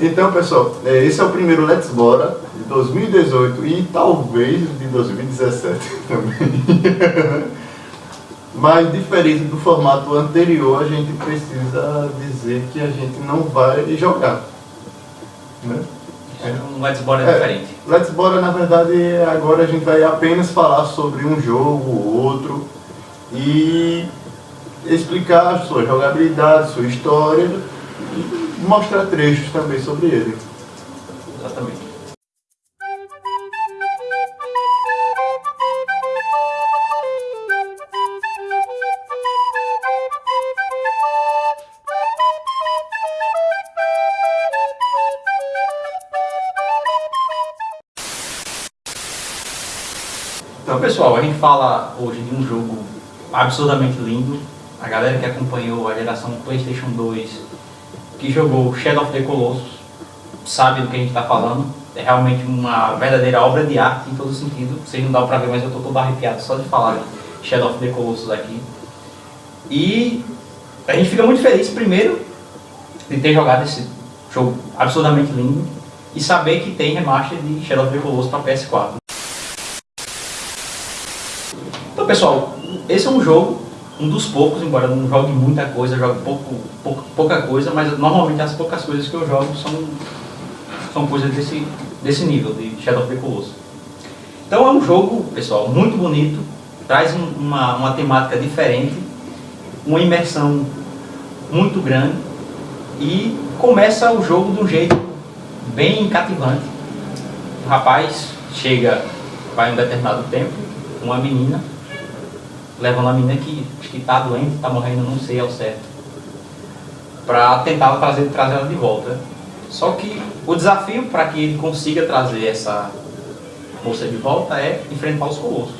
Então, pessoal, é, esse é o primeiro Let's Bora de 2018 e talvez de 2017 também. Mas diferente do formato anterior, a gente precisa dizer que a gente não vai jogar. Né? É um Let's Bora é, diferente. Let's Bora, na verdade, agora a gente vai apenas falar sobre um jogo ou outro e explicar a sua jogabilidade, sua história mostrar trechos também sobre ele. Exatamente. Então pessoal, a gente fala hoje de um jogo absurdamente lindo. A galera que acompanhou a geração Playstation 2 que jogou Shadow of the Colossus sabe do que a gente está falando. É realmente uma verdadeira obra de arte em todo sentido. Vocês não dá para ver, mas eu estou todo arrepiado só de falar Shadow of the Colossus aqui. E a gente fica muito feliz, primeiro, de ter jogado esse jogo absurdamente lindo e saber que tem remaster de Shadow of the Colossus para PS4. Então pessoal, esse é um jogo um dos poucos, embora eu não jogue muita coisa, jogue pouco, pouca coisa, mas normalmente as poucas coisas que eu jogo são, são coisas desse, desse nível, de Shadow of the Colossus. Então é um jogo, pessoal, muito bonito, traz uma, uma temática diferente, uma imersão muito grande e começa o jogo de um jeito bem cativante. O rapaz chega, vai um determinado tempo, uma menina, levando a menina que que está doente, está morrendo, não sei ao certo, para tentar trazer, trazer ela de volta. Só que o desafio para que ele consiga trazer essa moça de volta é enfrentar os colossos.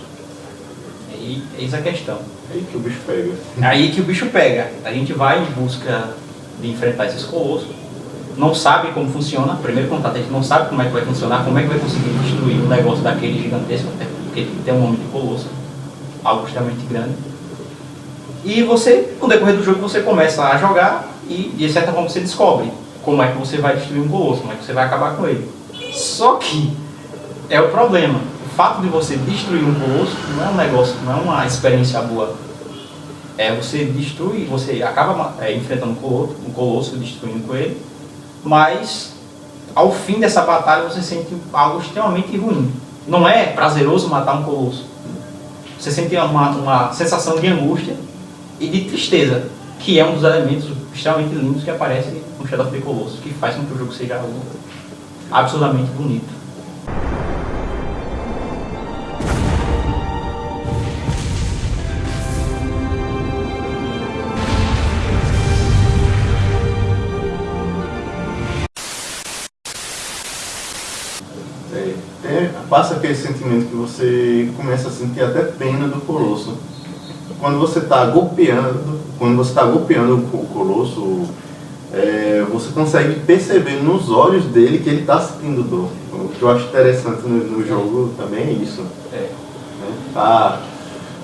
E eis a questão. Aí que o bicho pega. Aí que o bicho pega. A gente vai em busca de enfrentar esses colossos. Não sabe como funciona. Primeiro contato, a gente não sabe como é que vai funcionar, como é que vai conseguir destruir um negócio daquele gigantesco, até porque tem um nome de colosso, algo extremamente grande. E você, no decorrer do jogo, você começa a jogar e, de certa forma, você descobre como é que você vai destruir um colosso, como é que você vai acabar com ele. Só que é o problema. O fato de você destruir um colosso não é um negócio, não é uma experiência boa. É você destruir, você acaba é, enfrentando um colosso, um colosso, destruindo com ele, mas ao fim dessa batalha você sente algo extremamente ruim. Não é prazeroso matar um colosso. Você sente uma, uma sensação de angústia e de tristeza, que é um dos elementos extremamente lindos que aparece no Shadow of the Colossus, que faz com que o jogo seja absolutamente bonito. Passa aquele sentimento que você começa a sentir até pena do Colosso quando você está golpeando, quando você está golpeando o colosso, é, você consegue perceber nos olhos dele que ele está sentindo dor. O que eu acho interessante no, no jogo também é isso. É. Né? Ah,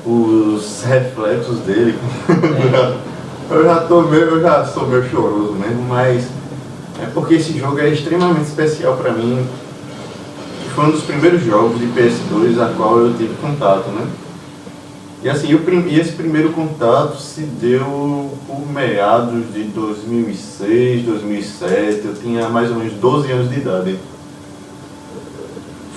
os reflexos dele. É. eu, já tô meio, eu já sou meio choroso mesmo, mas é porque esse jogo é extremamente especial para mim. Foi um dos primeiros jogos de PS2 a qual eu tive contato, né? E assim, esse primeiro contato se deu por meados de 2006, 2007, eu tinha mais ou menos 12 anos de idade.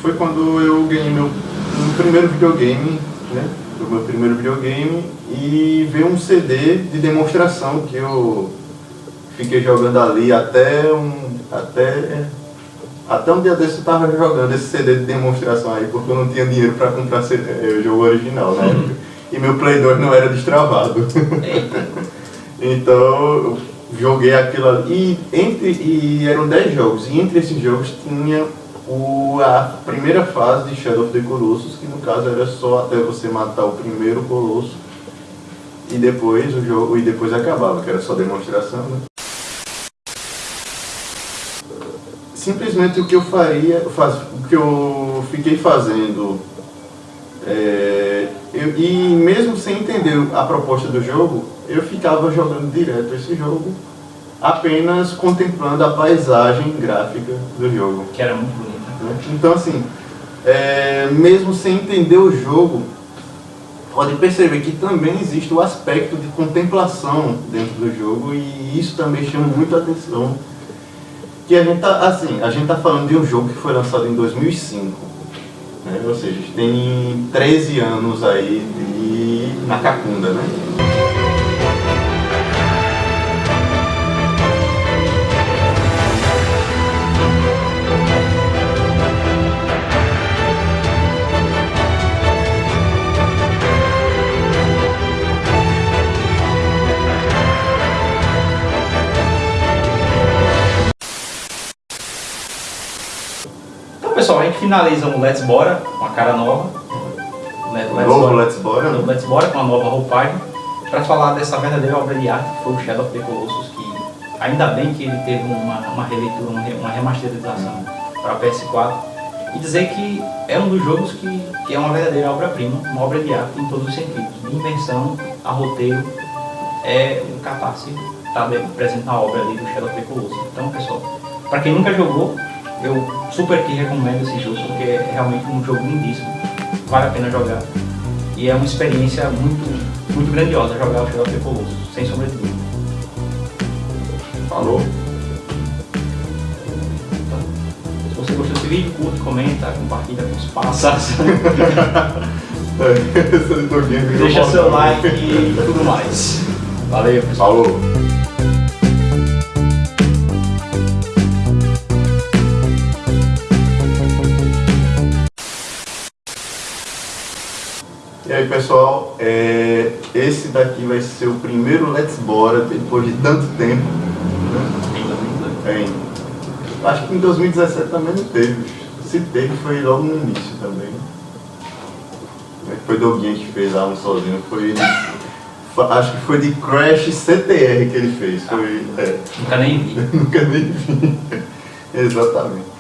Foi quando eu ganhei meu, meu primeiro videogame, né? o meu primeiro videogame, e veio um CD de demonstração que eu fiquei jogando ali até um. até. Até um dia desse eu estava jogando esse CD de demonstração aí, porque eu não tinha dinheiro para comprar CD, o jogo original na época e meu Play 2 não era destravado. então eu joguei aquilo ali. E, entre, e eram 10 jogos, e entre esses jogos tinha o, a primeira fase de Shadow of the Colossus, que no caso era só até você matar o primeiro colosso e depois o jogo e depois acabava, que era só demonstração. Né? Simplesmente o que eu faria, faz, o que eu fiquei fazendo é, eu, e mesmo sem entender a proposta do jogo, eu ficava jogando direto esse jogo apenas contemplando a paisagem gráfica do jogo. Que era muito bonita. Né? Então assim, é, mesmo sem entender o jogo, pode perceber que também existe o aspecto de contemplação dentro do jogo e isso também chama muito a atenção. Que a gente tá, assim, a gente tá falando de um jogo que foi lançado em 2005, né? ou seja, tem 13 anos aí de Macacunda, né? Finaliza o Let's Bora com a cara nova. Let's novo Bora, Let's Bora. Novo Let's Bora com a nova roupagem. Para falar dessa verdadeira obra de arte que foi o Shadow of the Colossus, que ainda bem que ele teve uma, uma releitura, uma remasterização para PS4. E dizer que é um dos jogos que, que é uma verdadeira obra-prima, uma obra de arte em todos os sentidos. De invenção a roteiro, é um catarse está presente na obra ali do Shadow of the Colossus. Então, pessoal, para quem nunca jogou, eu super que recomendo esse jogo porque é realmente um jogo lindíssimo, vale a pena jogar. E é uma experiência muito, muito grandiosa jogar o Shadow of the Colossus, sem sombra de dúvida. Falou! Então, se você gostou desse vídeo, curte, comenta, compartilha com os passas. Deixa seu like e tudo mais. Valeu, pessoal. Falou! E aí pessoal, é, esse daqui vai ser o primeiro Let's Bora depois de tanto tempo. Né? É, acho que em 2017 também não teve. Se teve foi logo no início também. É, foi Doguinha que fez a um sozinho, foi. Acho que foi de Crash CTR que ele fez. Foi, é. Nunca nem vi. Nunca nem vi. Exatamente.